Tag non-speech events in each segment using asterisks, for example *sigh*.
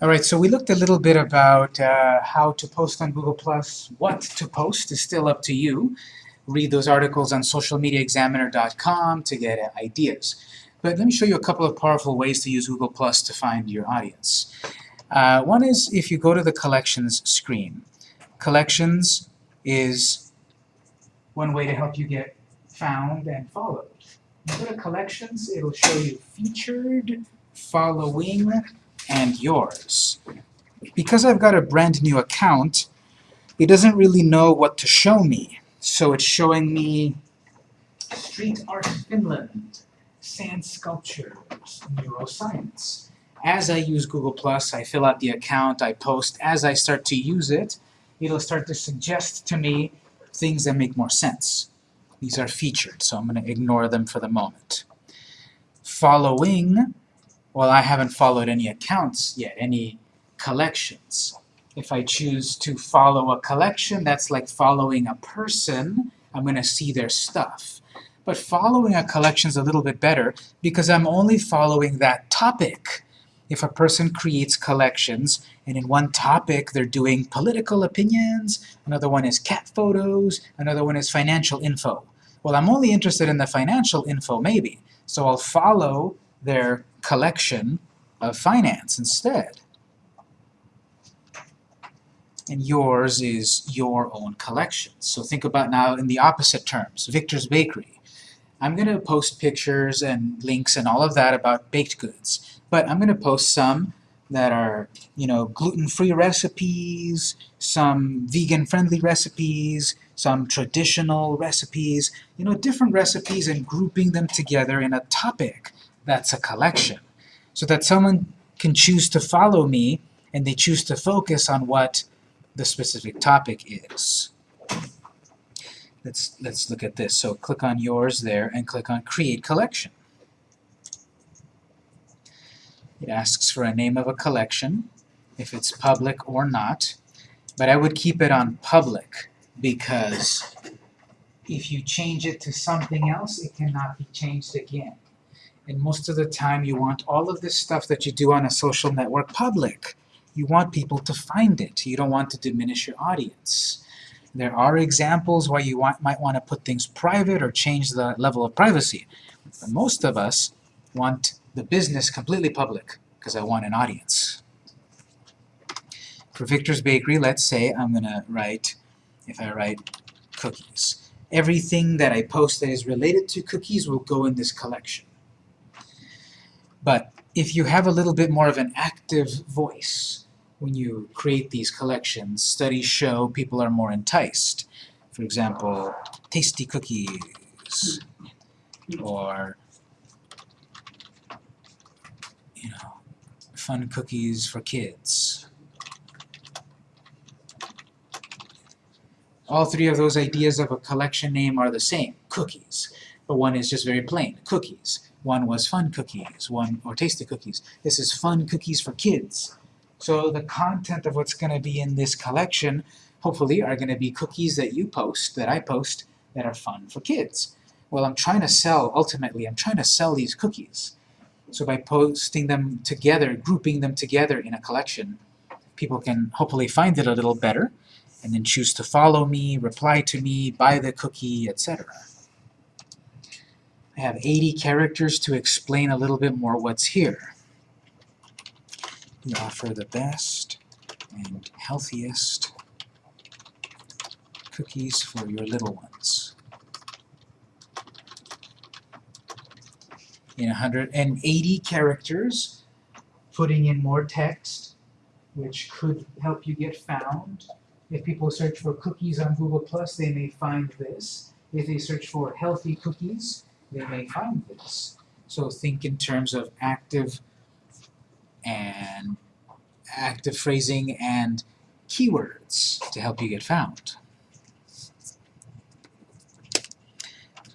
All right, so we looked a little bit about uh, how to post on Google+. what to post is still up to you. Read those articles on socialmediaexaminer.com to get uh, ideas. But let me show you a couple of powerful ways to use Google Plus to find your audience. Uh, one is if you go to the Collections screen. Collections is one way to help you get found and followed. You go to Collections, it'll show you Featured, Following, and Yours. Because I've got a brand new account, it doesn't really know what to show me. So it's showing me Street Art Finland, sand sculptures, neuroscience. As I use Google+, I fill out the account, I post. As I start to use it, it'll start to suggest to me things that make more sense. These are featured, so I'm going to ignore them for the moment. Following, well, I haven't followed any accounts yet, any collections. If I choose to follow a collection, that's like following a person. I'm going to see their stuff. But following a collection is a little bit better because I'm only following that topic. If a person creates collections, and in one topic they're doing political opinions, another one is cat photos, another one is financial info. Well, I'm only interested in the financial info, maybe, so I'll follow their collection of finance instead. And yours is your own collection. So think about now in the opposite terms, Victor's Bakery. I'm going to post pictures and links and all of that about baked goods, but I'm going to post some that are, you know, gluten-free recipes, some vegan-friendly recipes, some traditional recipes, you know, different recipes and grouping them together in a topic that's a collection. So that someone can choose to follow me and they choose to focus on what the specific topic is. Let's, let's look at this. So click on yours there and click on Create Collection. It asks for a name of a collection, if it's public or not, but I would keep it on public because if you change it to something else, it cannot be changed again. And most of the time you want all of this stuff that you do on a social network public. You want people to find it. You don't want to diminish your audience. There are examples where you want, might want to put things private or change the level of privacy. But most of us want the business completely public because I want an audience. For Victor's Bakery, let's say I'm going to write, if I write cookies. Everything that I post that is related to cookies will go in this collection. But if you have a little bit more of an active voice, when you create these collections, studies show people are more enticed. For example, tasty cookies, or, you know, fun cookies for kids. All three of those ideas of a collection name are the same, cookies. But one is just very plain, cookies. One was fun cookies, one or tasty cookies. This is fun cookies for kids. So the content of what's going to be in this collection, hopefully, are going to be cookies that you post, that I post, that are fun for kids. Well, I'm trying to sell, ultimately, I'm trying to sell these cookies. So by posting them together, grouping them together in a collection, people can hopefully find it a little better, and then choose to follow me, reply to me, buy the cookie, etc. I have 80 characters to explain a little bit more what's here. We offer the best and healthiest cookies for your little ones. In 180 characters, putting in more text, which could help you get found. If people search for cookies on Google+, they may find this. If they search for healthy cookies, they may find this. So think in terms of active and active phrasing and keywords to help you get found.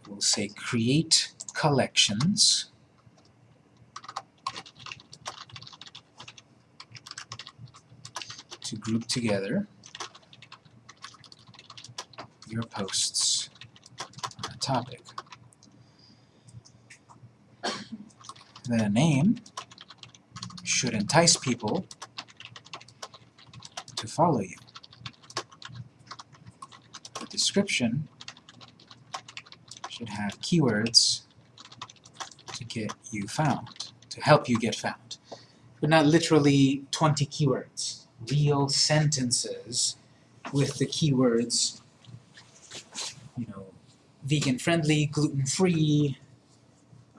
We'll say create collections to group together your posts on a topic. Then a name should entice people to follow you. The description should have keywords to get you found, to help you get found. But not literally 20 keywords. Real sentences with the keywords, you know, vegan-friendly, gluten-free,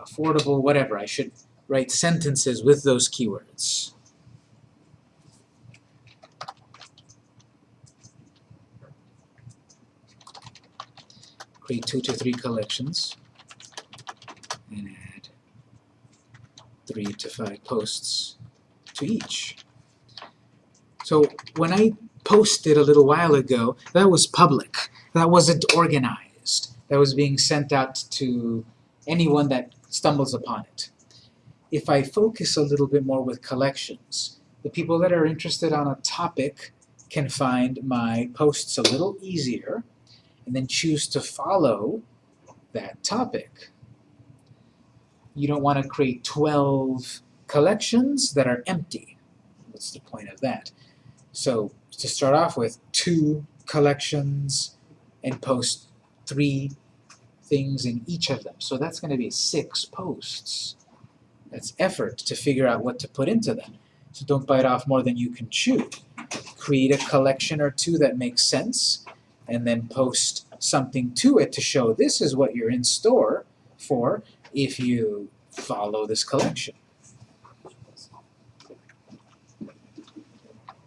affordable, whatever. I should write sentences with those keywords. Create two to three collections and add three to five posts to each. So when I posted a little while ago, that was public. That wasn't organized. That was being sent out to anyone that stumbles upon it. If I focus a little bit more with collections, the people that are interested on a topic can find my posts a little easier and then choose to follow that topic. You don't want to create 12 collections that are empty. What's the point of that? So to start off with, two collections and post three things in each of them. So that's going to be six posts. That's effort to figure out what to put into them. So don't bite off more than you can chew. Create a collection or two that makes sense, and then post something to it to show this is what you're in store for if you follow this collection.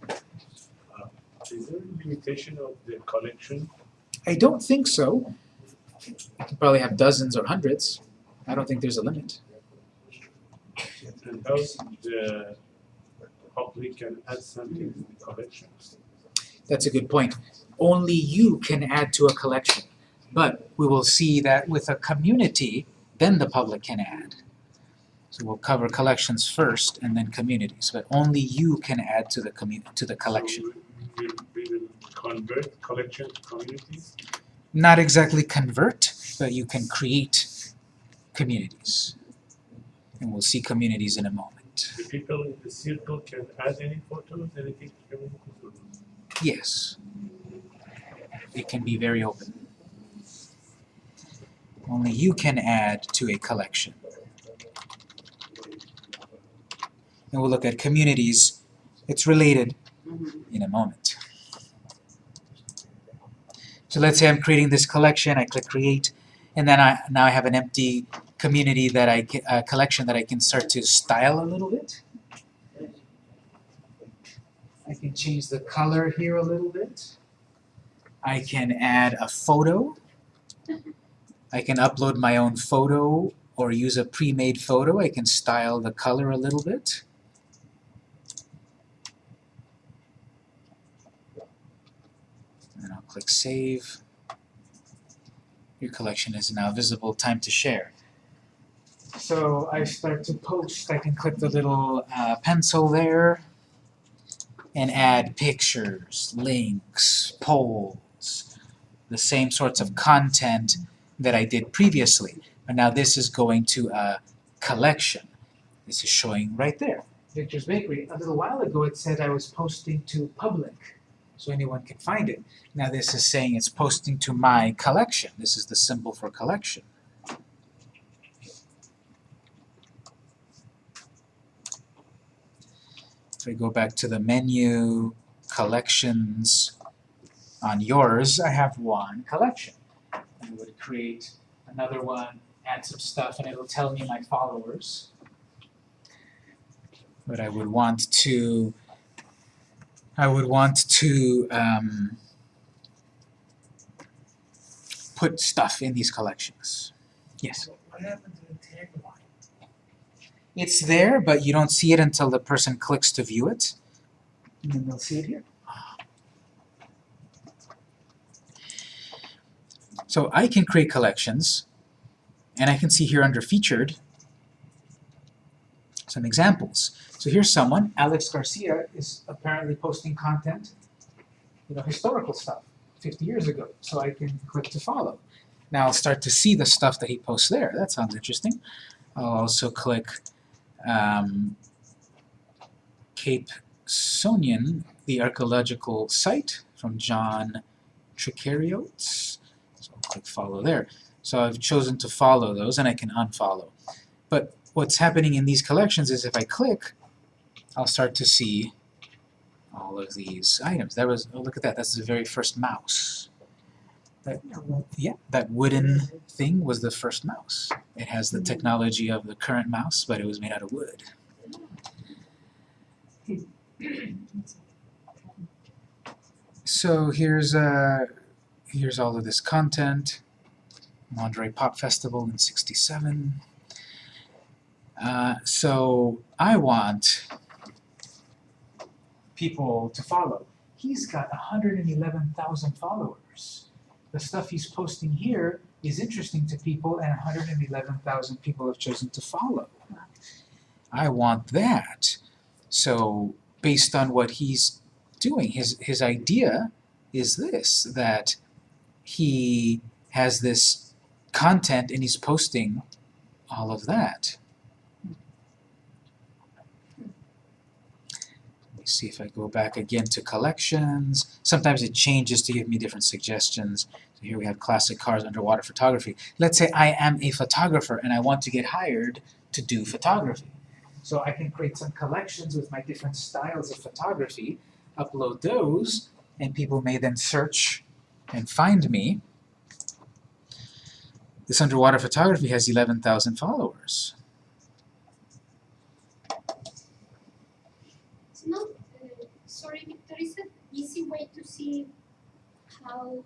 Uh, is there a limitation of the collection? I don't think so. You can probably have dozens or hundreds. I don't think there's a limit. And how the public can add something to the collection? That's a good point. Only you can add to a collection. But we will see that with a community, then the public can add. So we'll cover collections first and then communities, but only you can add to the commu- to the collection. So we, we will convert collection to communities? Not exactly convert, but you can create communities. And we'll see communities in a moment. The people in the circle can add any photos, anything to communities? Yes. It can be very open. Only you can add to a collection. And we'll look at communities. It's related mm-hmm. in a moment. So let's say I'm creating this collection, I click create, and then I now I have an empty community that I uh, collection that I can start to style a little bit. I can change the color here a little bit. I can add a photo. I can upload my own photo or use a pre-made photo. I can style the color a little bit. And then I'll click Save. Your collection is now visible. Time to share. So I start to post. I can click the little uh, pencil there and add pictures, links, polls, the same sorts of content that I did previously. But now this is going to a collection. This is showing right there. Victor's Bakery. A little while ago it said I was posting to public, so anyone can find it. Now this is saying it's posting to my collection. This is the symbol for collection. If I go back to the menu, collections, on yours, I have one collection. I would create another one, add some stuff, and it'll tell me my followers. But I would want to, I would want to um, put stuff in these collections. Yes? It's there, but you don't see it until the person clicks to view it. And then they'll see it here. So I can create collections, and I can see here under featured some examples. So here's someone, Alex Garcia, is apparently posting content, you know, historical stuff, 50 years ago. So I can click to follow. Now I'll start to see the stuff that he posts there. That sounds interesting. I'll also click um, Cape Sounion, the archaeological site from John Tricariotes. So I'll click follow there. So I've chosen to follow those and I can unfollow. But what's happening in these collections is if I click, I'll start to see all of these items. That was, oh look at that, that's the very first mouse. That, yeah, that wooden thing was the first mouse. It has the technology of the current mouse, but it was made out of wood. So here's uh, here's all of this content. Monterey Pop Festival in 67. Uh, so I want people to follow. He's got 111,000 followers. The stuff he's posting here is interesting to people and 111,000 people have chosen to follow. I want that. So based on what he's doing, his, his idea is this, that he has this content and he's posting all of that. Let me see if I go back again to collections. Sometimes it changes to give me different suggestions. So here we have classic cars underwater photography. Let's say I am a photographer and I want to get hired to do photography. So I can create some collections with my different styles of photography, upload those, and people may then search and find me. This underwater photography has 11,000 followers. It's not, uh, sorry, Victor, is it easy way to see how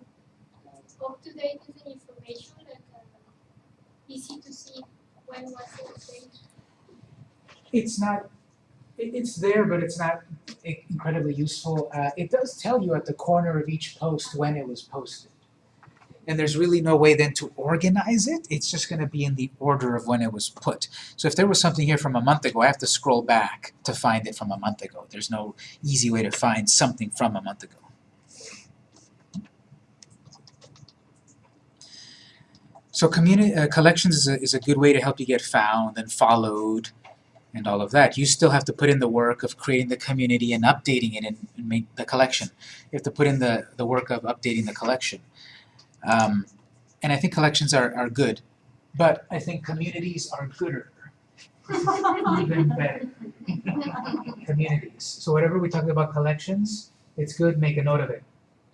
uh, up to date is the information, like uh, easy to see when was it? It's not, it, it's there, but it's not incredibly useful. Uh, it does tell you at the corner of each post when it was posted. And there's really no way then to organize it. It's just going to be in the order of when it was put. So if there was something here from a month ago, I have to scroll back to find it from a month ago. There's no easy way to find something from a month ago. So uh, collections is a, is a good way to help you get found and followed and all of that. You still have to put in the work of creating the community and updating it and, and make the collection. You have to put in the, the work of updating the collection. Um, and I think collections are, are good, but I think communities are gooder. *laughs* Even better. *laughs* communities. So whatever we talk about collections, it's good, make a note of it.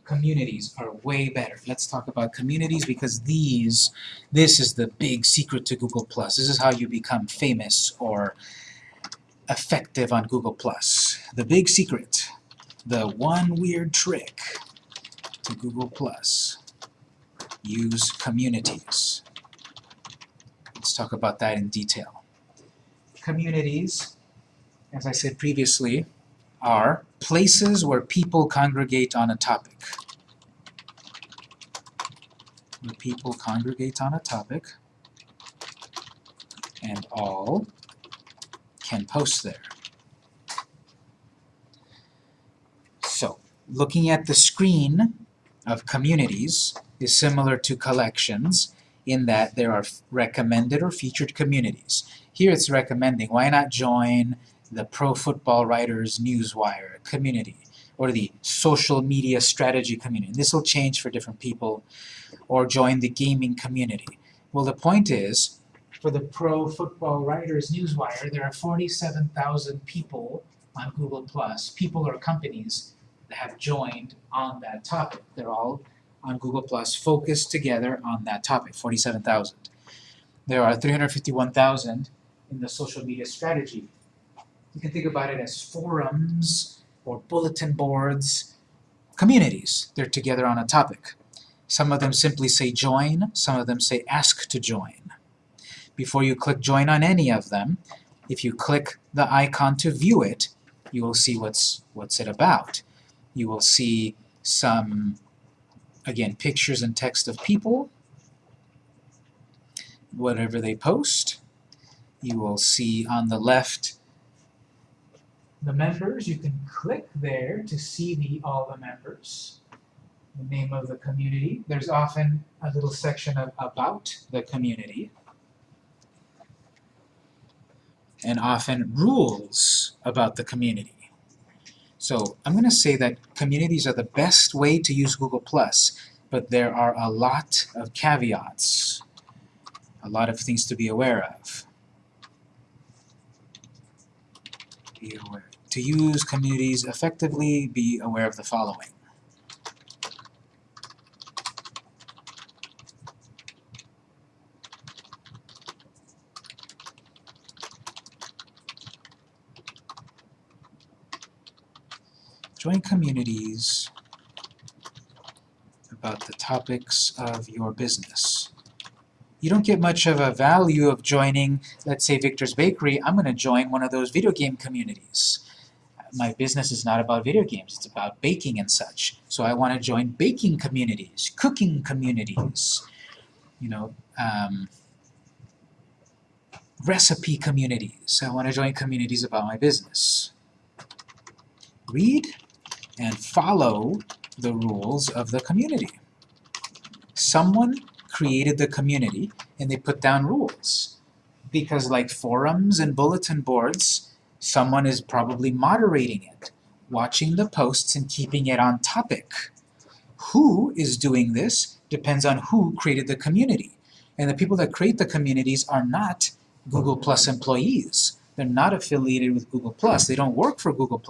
Communities are way better. Let's talk about communities because these, this is the big secret to Google+. Plus. This is how you become famous or effective on Google+. Plus. The big secret, the one weird trick to Google+. Use communities. Let's talk about that in detail. Communities, as I said previously, are places where people congregate on a topic. Where people congregate on a topic, and all can post there. So, looking at the screen of communities is similar to collections in that there are recommended or featured communities. Here it's recommending, why not join the Pro Football Writers Newswire community or the social media strategy community. This will change for different people or join the gaming community. Well, the point is, for the Pro Football Writers Newswire, there are 47,000 people on Google+, people or companies that have joined on that topic. They're all on Google+, focused together on that topic, 47,000. There are 351,000 in the social media strategy. You can think about it as forums or bulletin boards, communities. They're together on a topic. Some of them simply say join, some of them say ask to join. Before you click join on any of them, if you click the icon to view it, you will see what's, what's it about. You will see some, again, pictures and text of people, whatever they post. You will see on the left the members. You can click there to see the all the members. The name of the community. There's often a little section of about the community. And often rules about the community. So I'm going to say that communities are the best way to use Google+, but there are a lot of caveats, a lot of things to be aware of. Be aware. To use communities effectively, be aware of the following. Join communities about the topics of your business. You don't get much of a value of joining, let's say Victor's Bakery, I'm going to join one of those video game communities. My business is not about video games, it's about baking and such. So I want to join baking communities, cooking communities, you know, um, recipe communities. I want to join communities about my business. Read and follow the rules of the community. Someone created the community and they put down rules. Because like forums and bulletin boards, someone is probably moderating it, watching the posts and keeping it on topic. Who is doing this depends on who created the community. And the people that create the communities are not Google Plus employees. They're not affiliated with Google+. They don't work for Google+.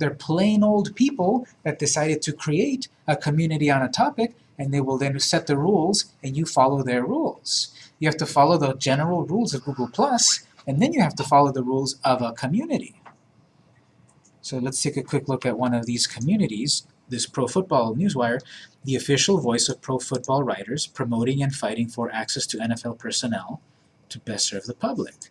They're plain old people that decided to create a community on a topic and they will then set the rules and you follow their rules. You have to follow the general rules of Google+, and then you have to follow the rules of a community. So let's take a quick look at one of these communities, this Pro Football Newswire, the official voice of pro football writers promoting and fighting for access to NFL personnel to best serve the public.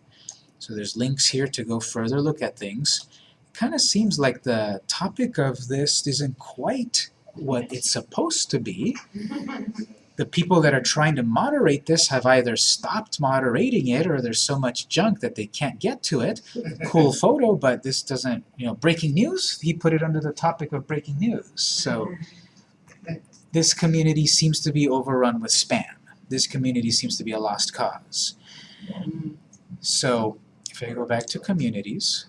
So there's links here to go further look at things. Kind of seems like the topic of this isn't quite what it's supposed to be. *laughs* The people that are trying to moderate this have either stopped moderating it or there's so much junk that they can't get to it. Cool *laughs* photo, but this doesn't, you know, breaking news, he put it under the topic of breaking news. So *laughs* this community seems to be overrun with spam. This community seems to be a lost cause. Mm. So if I go back to communities,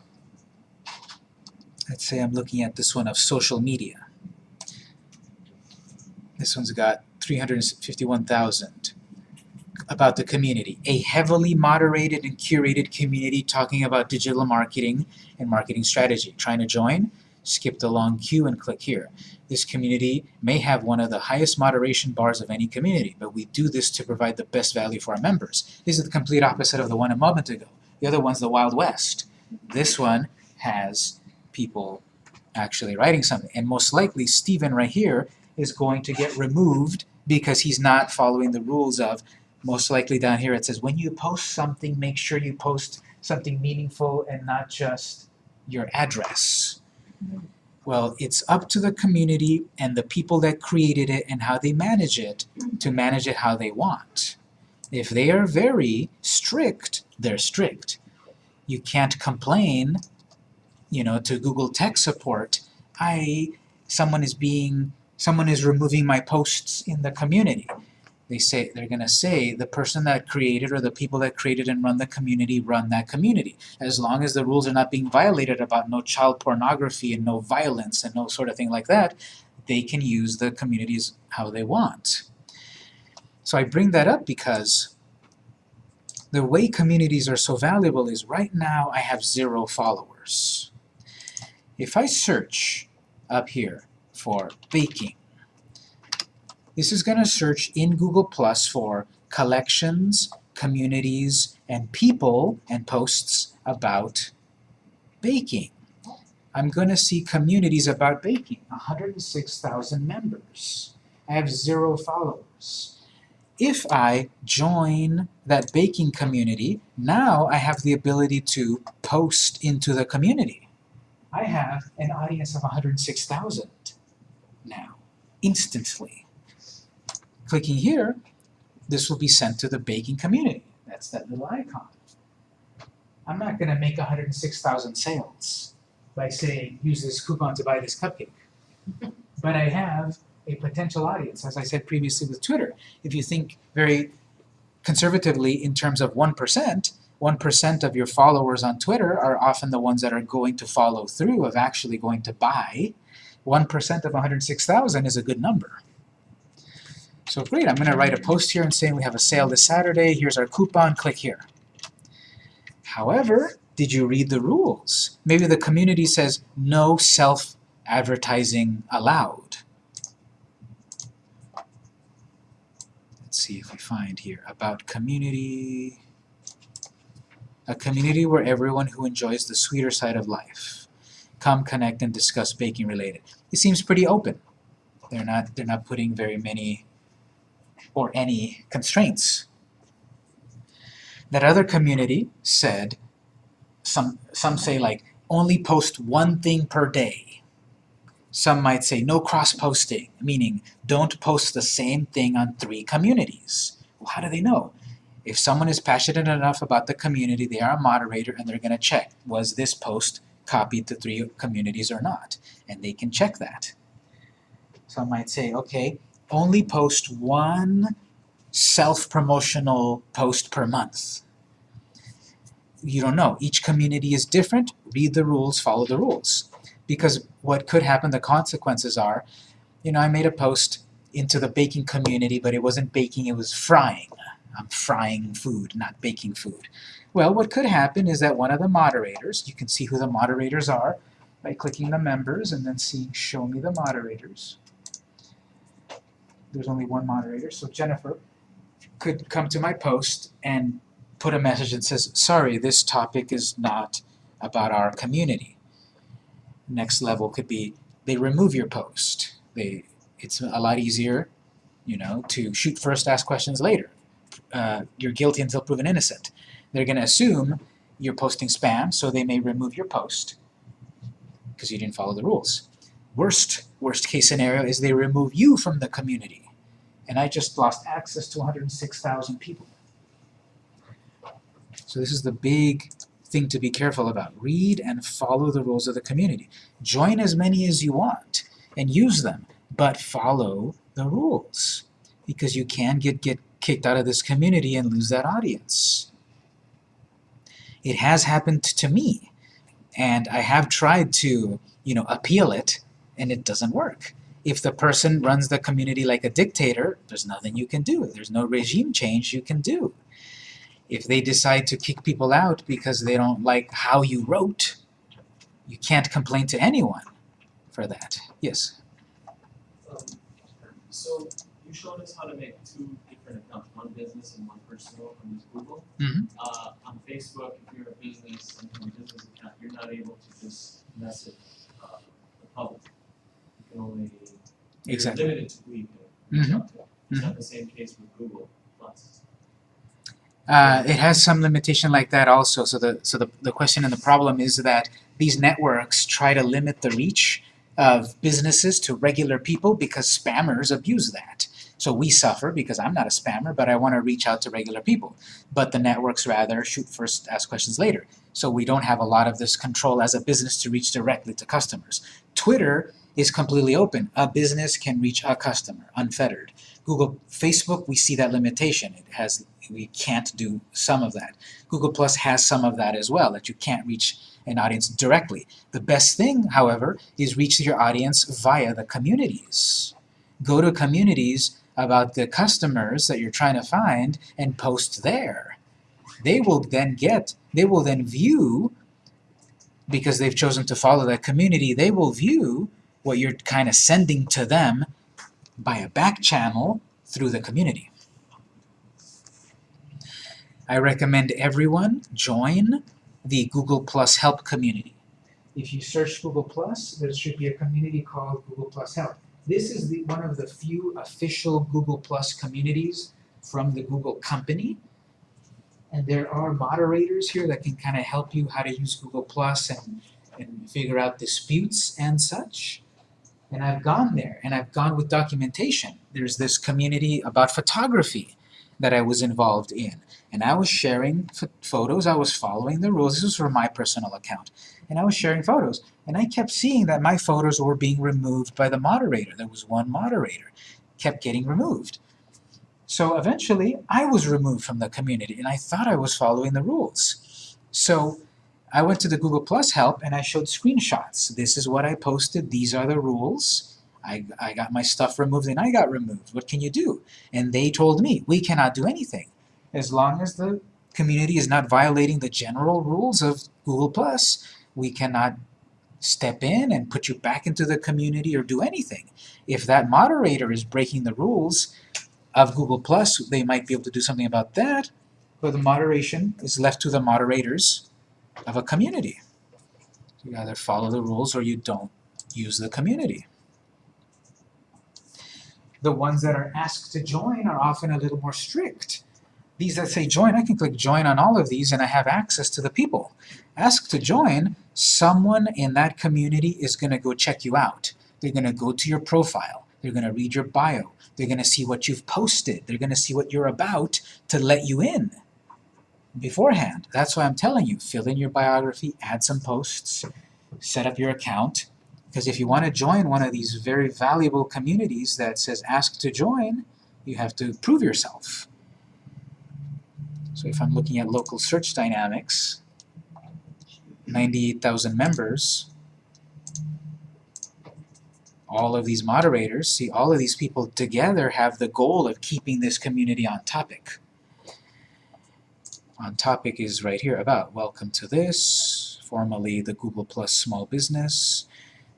let's say I'm looking at this one of social media. This one's got 351,000 about the community. A heavily moderated and curated community talking about digital marketing and marketing strategy. Trying to join? Skip the long queue and click here. This community may have one of the highest moderation bars of any community, but we do this to provide the best value for our members. This is the complete opposite of the one a moment ago. The other one's the Wild West. This one has people actually writing something. And most likely, Stephen right here is going to get removed because he's not following the rules of, most likely down here it says, when you post something, make sure you post something meaningful and not just your address. Well, it's up to the community and the people that created it and how they manage it to manage it how they want. If they are very strict, they're strict. You can't complain, you know, to Google Tech Support, I, someone is being, someone is removing my posts in the community. They say, they're gonna say, the person that created or the people that created and run the community run that community. As long as the rules are not being violated about no child pornography and no violence and no sort of thing like that, they can use the communities how they want. So I bring that up because the way communities are so valuable is right now I have zero followers. If I search up here for baking, this is going to search in Google Plus for collections, communities, and people and posts about baking. I'm going to see communities about baking, 106,000 members. I have zero followers. If I join that baking community, now I have the ability to post into the community. I have an audience of 106,000 now, instantly. Clicking here, this will be sent to the baking community. That's that little icon. I'm not going to make 106,000 sales by saying, use this coupon to buy this cupcake. *laughs* but I have a potential audience, as I said previously with Twitter. If you think very conservatively in terms of 1%, 1% of your followers on Twitter are often the ones that are going to follow through of actually going to buy. 1% of 106,000 is a good number. So great, I'm going to write a post here and saying we have a sale this Saturday, here's our coupon, click here. However, did you read the rules? Maybe the community says no self-advertising allowed. Let's see if we find here about community. A community where everyone who enjoys the sweeter side of life come connect and discuss baking related. It seems pretty open. They're not they're not putting very many or any constraints. That other community said some some say like only post one thing per day. Some might say no cross-posting, meaning don't post the same thing on three communities. Well, how do they know? If someone is passionate enough about the community, they are a moderator and they're going to check, was this post copied to three communities or not? And they can check that. Some might say, okay, only post one self-promotional post per month. You don't know. Each community is different. Read the rules, follow the rules. Because what could happen, the consequences are, you know, I made a post into the baking community, but it wasn't baking, it was frying. I'm frying food, not baking food. Well, what could happen is that one of the moderators, you can see who the moderators are by clicking the members and then seeing show me the moderators. There's only one moderator, so Jennifer could come to my post and put a message that says, sorry, this topic is not about our community. Next level could be they remove your post. They, it's a lot easier, you know, to shoot first, ask questions later. Uh, you're guilty until proven innocent. They're going to assume you're posting spam, so they may remove your post because you didn't follow the rules. Worst, worst case scenario is they remove you from the community. And I just lost access to 106,000 people. So this is the big thing to be careful about. Read and follow the rules of the community. Join as many as you want and use them, but follow the rules because you can get, get kicked out of this community and lose that audience. It has happened to me, and I have tried to, you know, appeal it, and it doesn't work. If the person runs the community like a dictator, there's nothing you can do. There's no regime change you can do. If they decide to kick people out because they don't like how you wrote, you can't complain to anyone for that. Yes? Um, so you showed us how to make two different accounts, one business and one personal on this Google. Mhm. Uh, on Facebook, if you're a business and have a business account, you're not able to just message uh, the public. You can only Exactly. limited to who you can reach Mhm. out to. Is that the same case with Google Plus? Uh, it has some limitation like that also. So the so the, the question and the problem is that these networks try to limit the reach of businesses to regular people because spammers abuse that. So we suffer because I'm not a spammer, but I want to reach out to regular people. But the networks rather shoot first, ask questions later. So we don't have a lot of this control as a business to reach directly to customers. Twitter is completely open. A business can reach a customer, unfettered. Google, Facebook, we see that limitation. It has, we can't do some of that. Google Plus has some of that as well, that you can't reach an audience directly. The best thing, however, is reach your audience via the communities. Go to communities about the customers that you're trying to find and post there. They will then get, they will then view, because they've chosen to follow that community, they will view what you're kind of sending to them by a back channel through the community. I recommend everyone join the Google Plus Help community. If you search Google Plus, there should be a community called Google Plus Help. This is the, one of the few official Google Plus communities from the Google company. And there are moderators here that can kind of help you how to use Google Plus and, and figure out disputes and such. And I've gone there, and I've gone with documentation. There's this community about photography that I was involved in. And I was sharing photos, I was following the rules. This was for my personal account. And I was sharing photos. And I kept seeing that my photos were being removed by the moderator. There was one moderator. Kept getting removed. So eventually, I was removed from the community, and I thought I was following the rules. So I went to the Google Plus help, and I showed screenshots. This is what I posted. These are the rules. I, I got my stuff removed, and I got removed. What can you do? And they told me, we cannot do anything. As long as the community is not violating the general rules of Google Plus, we cannot step in and put you back into the community or do anything. If that moderator is breaking the rules of Google Plus, they might be able to do something about that, but the moderation is left to the moderators of a community. You either follow the rules or you don't use the community. The ones that are asked to join are often a little more strict. These that say join, I can click join on all of these and I have access to the people. Ask to join, someone in that community is going to go check you out. They're going to go to your profile. They're going to read your bio. They're going to see what you've posted. They're going to see what you're about to let you in beforehand. That's why I'm telling you, fill in your biography, add some posts, set up your account. Because if you want to join one of these very valuable communities that says ask to join, you have to prove yourself. So if I'm looking at local search dynamics, 98,000 members, all of these moderators, see all of these people together have the goal of keeping this community on topic. On topic is right here about welcome to this, formerly the Google Plus Small Business,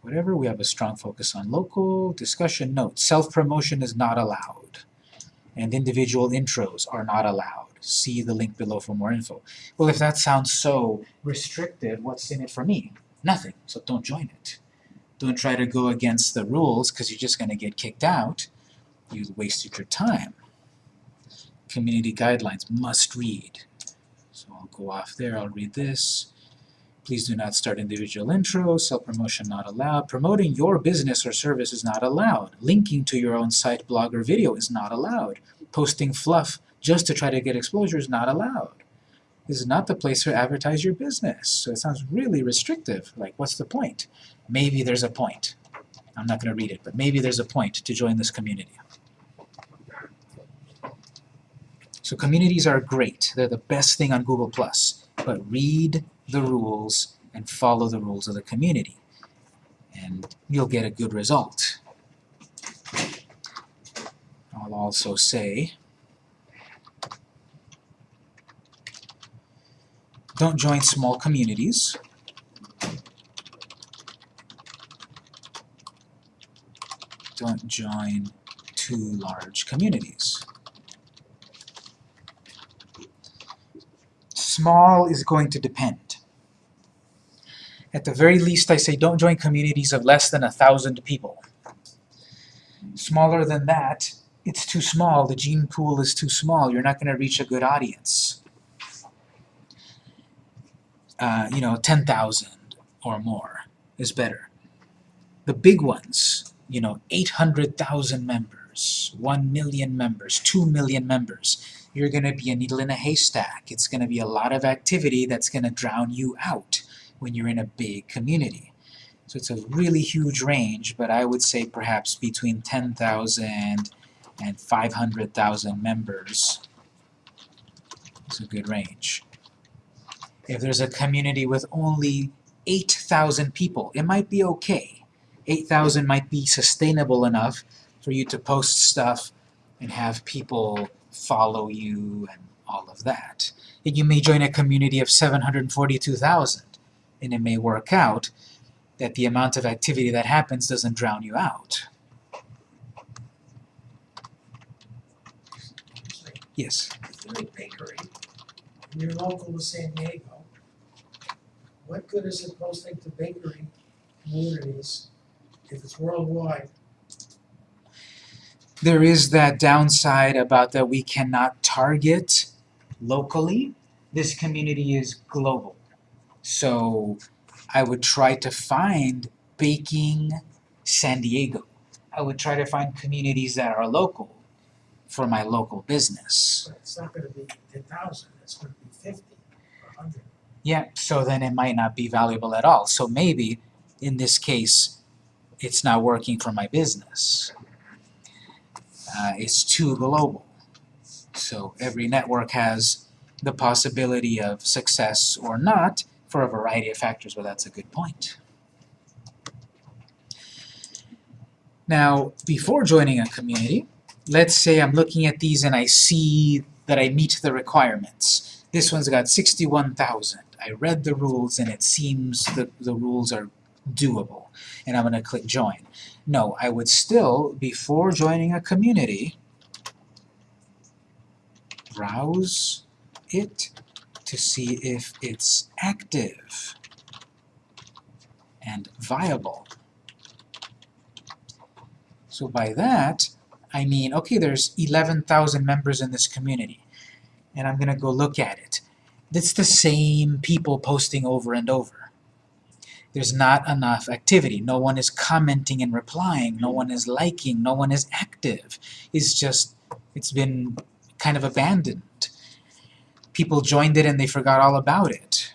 whatever. We have a strong focus on local. Discussion note, self-promotion is not allowed and individual intros are not allowed. See the link below for more info. Well, if that sounds so restrictive, what's in it for me? Nothing, so don't join it. Don't try to go against the rules because you're just going to get kicked out. You wasted your time. Community guidelines, must read. So I'll go off there, I'll read this. Please do not start individual intros, self-promotion not allowed. Promoting your business or service is not allowed. Linking to your own site, blog, or video is not allowed. Posting fluff just to try to get exposure is not allowed. This is not the place to advertise your business. So it sounds really restrictive. Like, what's the point? Maybe there's a point. I'm not going to read it, but maybe there's a point to join this community. So communities are great. They're the best thing on Google+. but read the rules and follow the rules of the community. And you'll get a good result. I'll also say, don't join small communities. Don't join too large communities. Small is going to depend. At the very least, I say don't join communities of less than a thousand people. Smaller than that, it's too small. The gene pool is too small. You're not going to reach a good audience. Uh, you know, 10,000 or more is better. The big ones, you know, 800,000 members, 1 million members, 2 million members, you're going to be a needle in a haystack. It's going to be a lot of activity that's going to drown you out when you're in a big community. So it's a really huge range, but I would say perhaps between 10,000 and 500,000 members is a good range. If there's a community with only 8,000 people, it might be okay. 8,000 might be sustainable enough for you to post stuff and have people follow you and all of that. And you may join a community of 742,000 and it may work out that the amount of activity that happens doesn't drown you out. Yes? If you're a bakery, and you're local to San Diego, what good is it posting to bakery communities if it's worldwide? There is that downside about that we cannot target locally. This community is global. So I would try to find baking San Diego. I would try to find communities that are local for my local business. But it's not gonna be ten thousand, it's gonna be fifty or hundred. Yeah, so then it might not be valuable at all. So maybe, in this case, it's not working for my business. Uh, it's too global. So every network has the possibility of success or not for a variety of factors, but that's a good point. Now, before joining a community, let's say I'm looking at these and I see that I meet the requirements. This one's got 61,000. I read the rules and it seems that the rules are doable. And I'm going to click join. No, I would still, before joining a community, browse it to see if it's active and viable. So by that, I mean, okay, there's 11,000 members in this community, and I'm going to go look at it. It's the same people posting over and over. There's not enough activity. No one is commenting and replying. No one is liking. No one is active. It's just, it's been kind of abandoned. People joined it and they forgot all about it.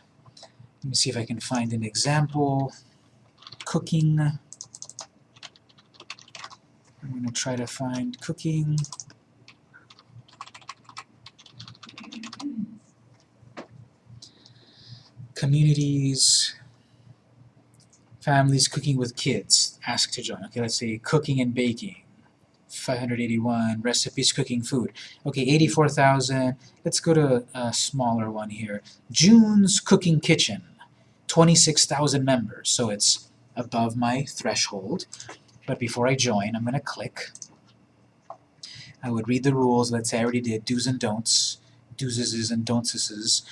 Let me see if I can find an example. Cooking. I'm going to try to find cooking. Communities, families cooking with kids, ask to join. Okay, let's see. cooking and baking. 581 recipes cooking food. Okay, 84,000. Let's go to a smaller one here. June's Cooking Kitchen. 26,000 members, so it's above my threshold. But before I join, I'm going to click. I would read the rules. Let's say I already did do's and don'ts, do's and don'ts,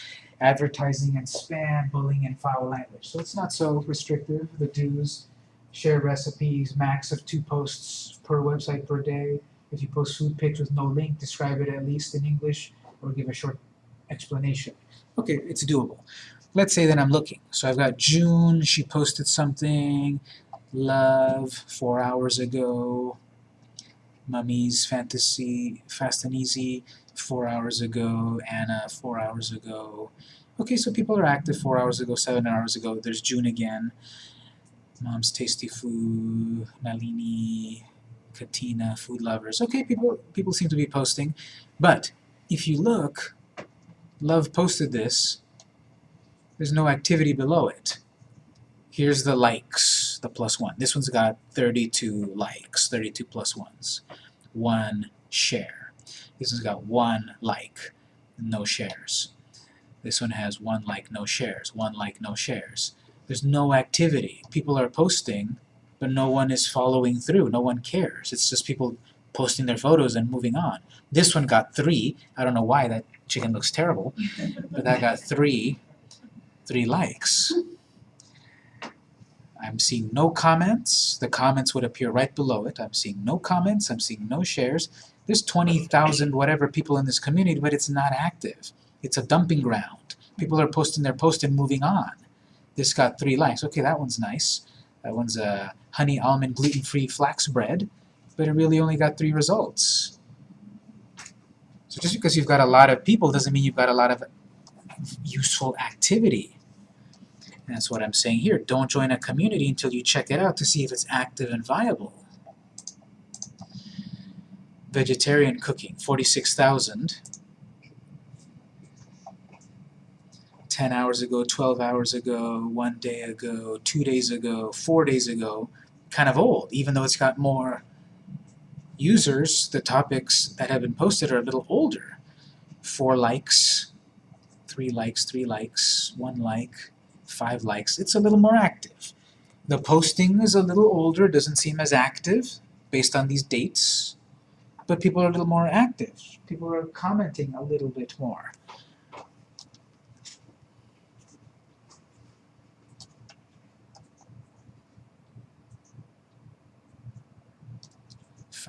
advertising and spam, bullying and foul language. So it's not so restrictive, the do's. Share recipes, max of two posts per website per day. If you post food pics with no link, describe it at least in English or give a short explanation. Okay, it's doable. Let's say that I'm looking. So I've got June, she posted something, love, four hours ago, Mummy's Fantasy, Fast and Easy, four hours ago, Anna, four hours ago. Okay, so people are active four hours ago, seven hours ago. There's June again. Mom's Tasty Food, Nalini, Katina, Food Lovers. Okay, people people seem to be posting. But if you look, Love posted this. There's no activity below it. Here's the likes, the plus one. This one's got 32 likes, 32 plus ones. One share. This one's got one like, no shares. This one has one like, no shares. One like, no shares. There's no activity. People are posting, but no one is following through. No one cares. It's just people posting their photos and moving on. This one got three. I don't know why that chicken looks terrible, *laughs* but that got three, three likes. I'm seeing no comments. The comments would appear right below it. I'm seeing no comments. I'm seeing no shares. There's 20,000 whatever people in this community, but it's not active. It's a dumping ground. People are posting their post and moving on. This got three likes. Okay, that one's nice. That one's a honey almond gluten-free flax bread, but it really only got three results. So just because you've got a lot of people doesn't mean you've got a lot of useful activity. And that's what I'm saying here. Don't join a community until you check it out to see if it's active and viable. Vegetarian cooking, 46,000. 10 hours ago, 12 hours ago, one day ago, two days ago, four days ago, kind of old, even though it's got more users, the topics that have been posted are a little older. Four likes, three likes, three likes, one like, five likes. It's a little more active. The posting is a little older, doesn't seem as active based on these dates, but people are a little more active. People are commenting a little bit more.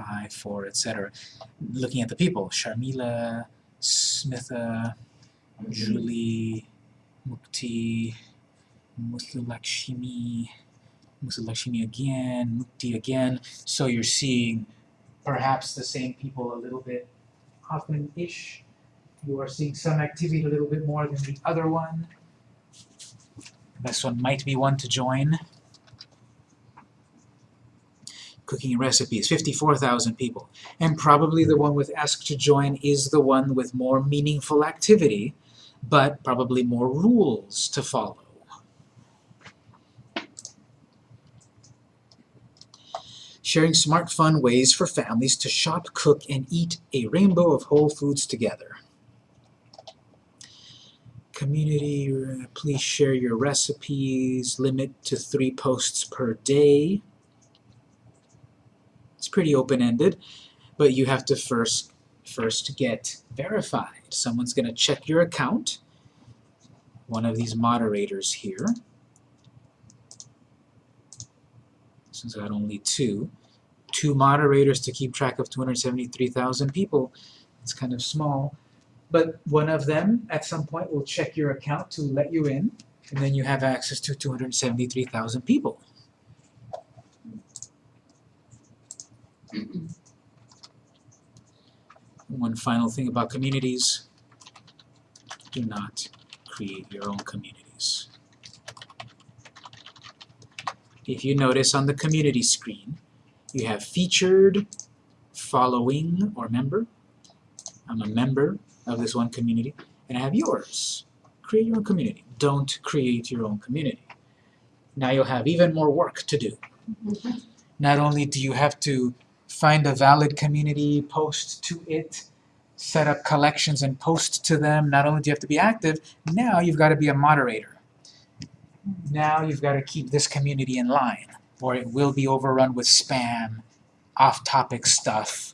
Five, four, etc. Looking at the people, Sharmila, Smitha, Julie, Mukti, Muthulakshmi, Muthulakshmi again, Mukti again. So you're seeing perhaps the same people a little bit often-ish. You are seeing some activity a little bit more than the other one. This one might be one to join. Cooking recipes, 54,000 people. And probably the one with ask to join is the one with more meaningful activity, but probably more rules to follow. Sharing smart fun ways for families to shop, cook, and eat a rainbow of whole foods together. Community, uh, please share your recipes, limit to three posts per day. It's pretty open-ended, but you have to first first get verified. Someone's going to check your account. One of these moderators here. Since I've got only two. Two moderators to keep track of 273,000 people. It's kind of small. But one of them, at some point, will check your account to let you in, and then you have access to 273,000 people. *clears throat* One final thing about communities, do not create your own communities. If you notice on the community screen, you have featured, following, or member. I'm a member of this one community, and I have yours. Create your own community. Don't create your own community. Now you'll have even more work to do. *laughs* Not only do you have to find a valid community, post to it, set up collections and post to them, not only do you have to be active, now you've got to be a moderator. Now you've got to keep this community in line, or it will be overrun with spam, off-topic stuff,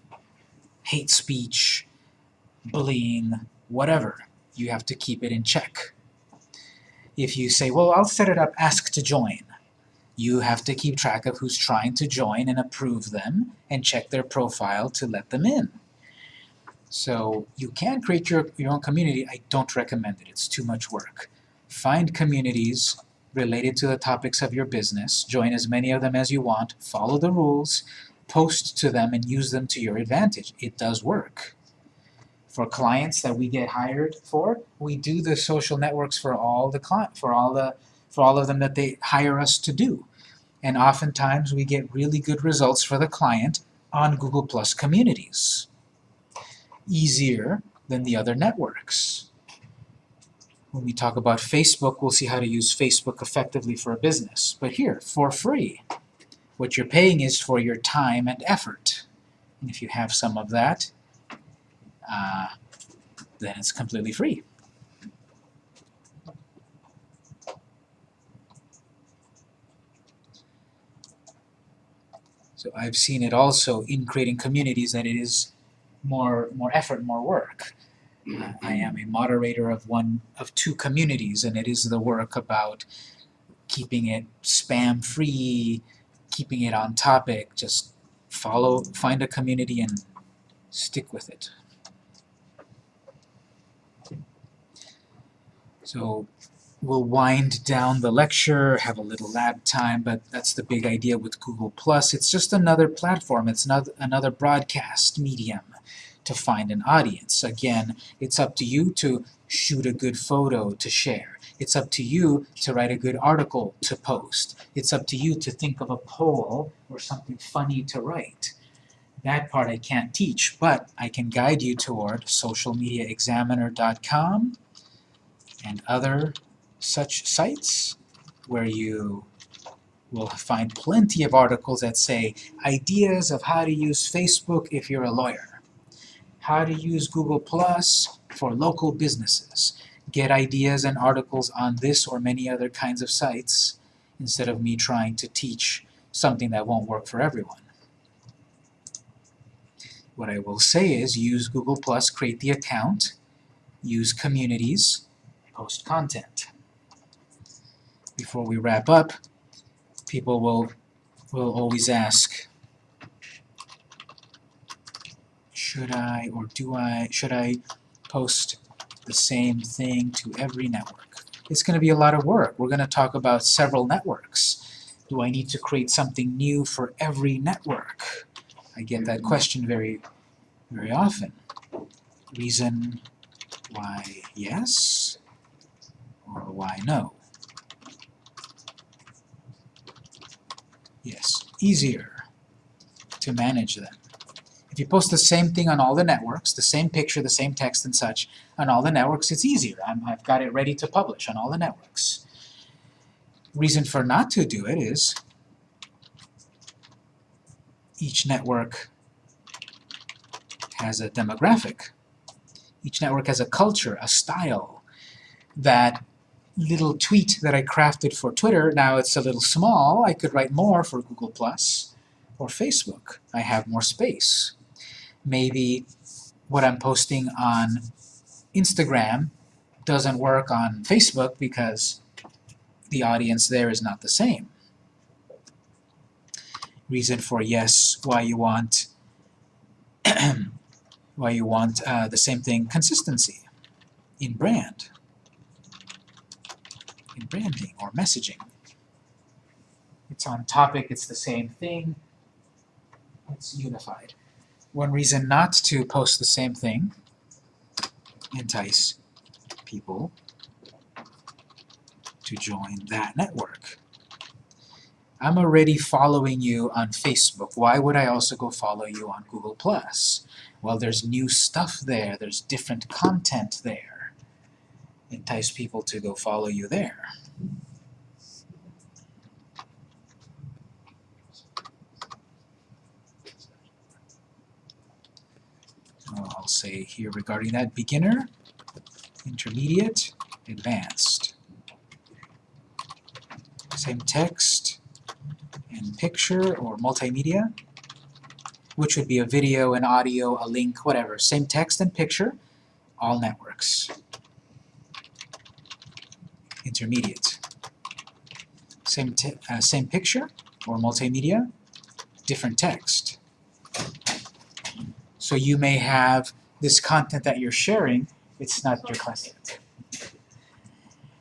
hate speech, bullying, whatever. You have to keep it in check. If you say, well, I'll set it up, ask to join, you have to keep track of who's trying to join and approve them and check their profile to let them in. So you can create your, your own community. I don't recommend it. It's too much work. Find communities related to the topics of your business. Join as many of them as you want. Follow the rules. Post to them and use them to your advantage. It does work for clients that we get hired for, we do the social networks for all the for all the, for all of them that they hire us to do. And oftentimes we get really good results for the client on Google Plus communities. Easier than the other networks. When we talk about Facebook, we'll see how to use Facebook effectively for a business. But here, for free. What you're paying is for your time and effort. And if you have some of that, uh, then it's completely free. So I've seen it also in creating communities that it is more more effort, more work. Uh, I am a moderator of one of two communities, and it is the work about keeping it spam free, keeping it on topic. Just follow, find a community, and stick with it. So we'll wind down the lecture, have a little lab time, but that's the big idea with Google+. It's just another platform. It's another, another broadcast medium to find an audience. Again, it's up to you to shoot a good photo to share. It's up to you to write a good article to post. It's up to you to think of a poll or something funny to write. That part I can't teach, but I can guide you toward socialmediaexaminer.com and other such sites where you will find plenty of articles that say ideas of how to use Facebook if you're a lawyer, how to use Google Plus for local businesses. Get ideas and articles on this or many other kinds of sites instead of me trying to teach something that won't work for everyone. What I will say is use Google Plus, create the account, use communities, post content. Before we wrap up, people will, will always ask, should I or do I, should I post the same thing to every network? It's going to be a lot of work. We're going to talk about several networks. Do I need to create something new for every network? I get that question very, very often. Reason why yes, or why no? Yes, easier. to manage them. If you post the same thing on all the networks, the same picture, the same text and such, on all the networks, it's easier. I'm, I've got it ready to publish on all the networks. Reason for not to do it is each network has a demographic. Each network has a culture, a style. That little tweet that I crafted for Twitter, now it's a little small. I could write more for Google Plus or Facebook. I have more space. Maybe what I'm posting on Instagram doesn't work on Facebook because the audience there is not the same. Reason for yes, why you want *clears throat* why you want uh, the same thing, consistency in brand, in branding or messaging. It's on topic, it's the same thing, it's unified. One reason not to post the same thing, entice people to join that network. I'm already following you on Facebook. Why would I also go follow you on Google+.? Well, there's new stuff there. There's different content there. Entice people to go follow you there. So I'll say here regarding that beginner, intermediate, advanced. Same text and picture or multimedia, which would be a video, an audio, a link, whatever. Same text and picture, all networks. Intermediate. Same, uh, same picture or multimedia, different text. So you may have this content that you're sharing, it's not your content.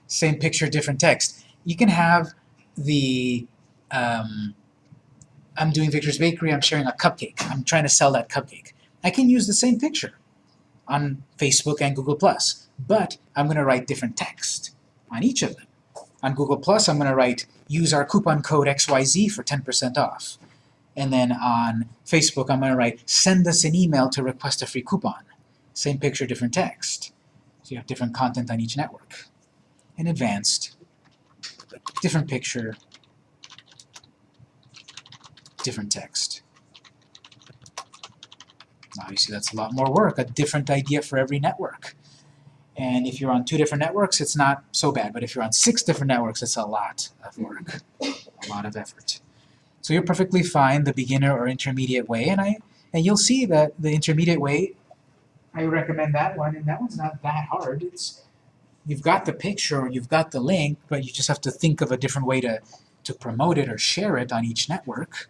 Same picture, different text. You can have the um, I'm doing Victor's Bakery, I'm sharing a cupcake. I'm trying to sell that cupcake. I can use the same picture on Facebook and Google+, but I'm going to write different text on each of them. On Google+, Plus, I'm going to write, use our coupon code XYZ for 10% off. And then on Facebook, I'm going to write, send us an email to request a free coupon. Same picture, different text. So you have different content on each network. In advanced, different picture, different text. Obviously that's a lot more work, a different idea for every network. And if you're on two different networks, it's not so bad, but if you're on six different networks, it's a lot of work, a lot of effort. So you're perfectly fine the beginner or intermediate way, and I and you'll see that the intermediate way, I recommend that one, and that one's not that hard. It's you've got the picture or you've got the link, but you just have to think of a different way to, to promote it or share it on each network.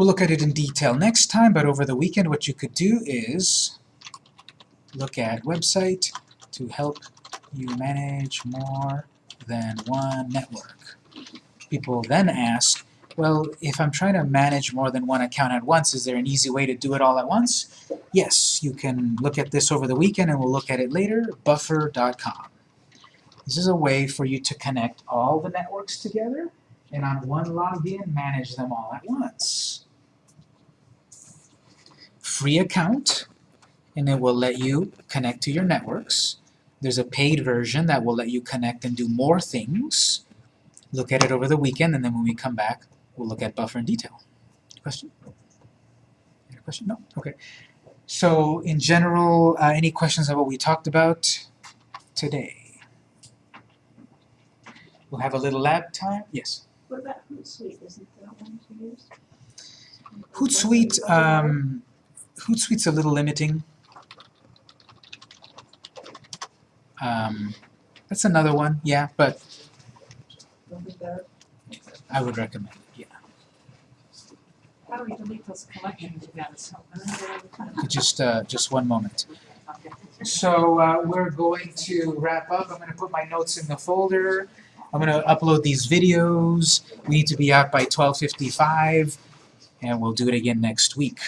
We'll look at it in detail next time, but over the weekend what you could do is look at website to help you manage more than one network. People then ask, well, if I'm trying to manage more than one account at once, is there an easy way to do it all at once? Yes, you can look at this over the weekend and we'll look at it later, buffer.com. This is a way for you to connect all the networks together and on one login manage them all at once. Free account, and it will let you connect to your networks. There's a paid version that will let you connect and do more things. Look at it over the weekend, and then when we come back, we'll look at buffer in detail. Question? Any question? No? Okay. So, in general, uh, any questions on what we talked about today? We'll have a little lab time. Yes? What about Hootsuite? Isn't that one to use? Hootsuite, um, Hootsuite's a little limiting. Um, that's another one, yeah, but Would be better. I would recommend it, yeah. How do we delete those collections? Just, uh, just one moment. So uh, we're going to wrap up. I'm going to put my notes in the folder. I'm going to upload these videos. We need to be out by 12.55, and we'll do it again next week.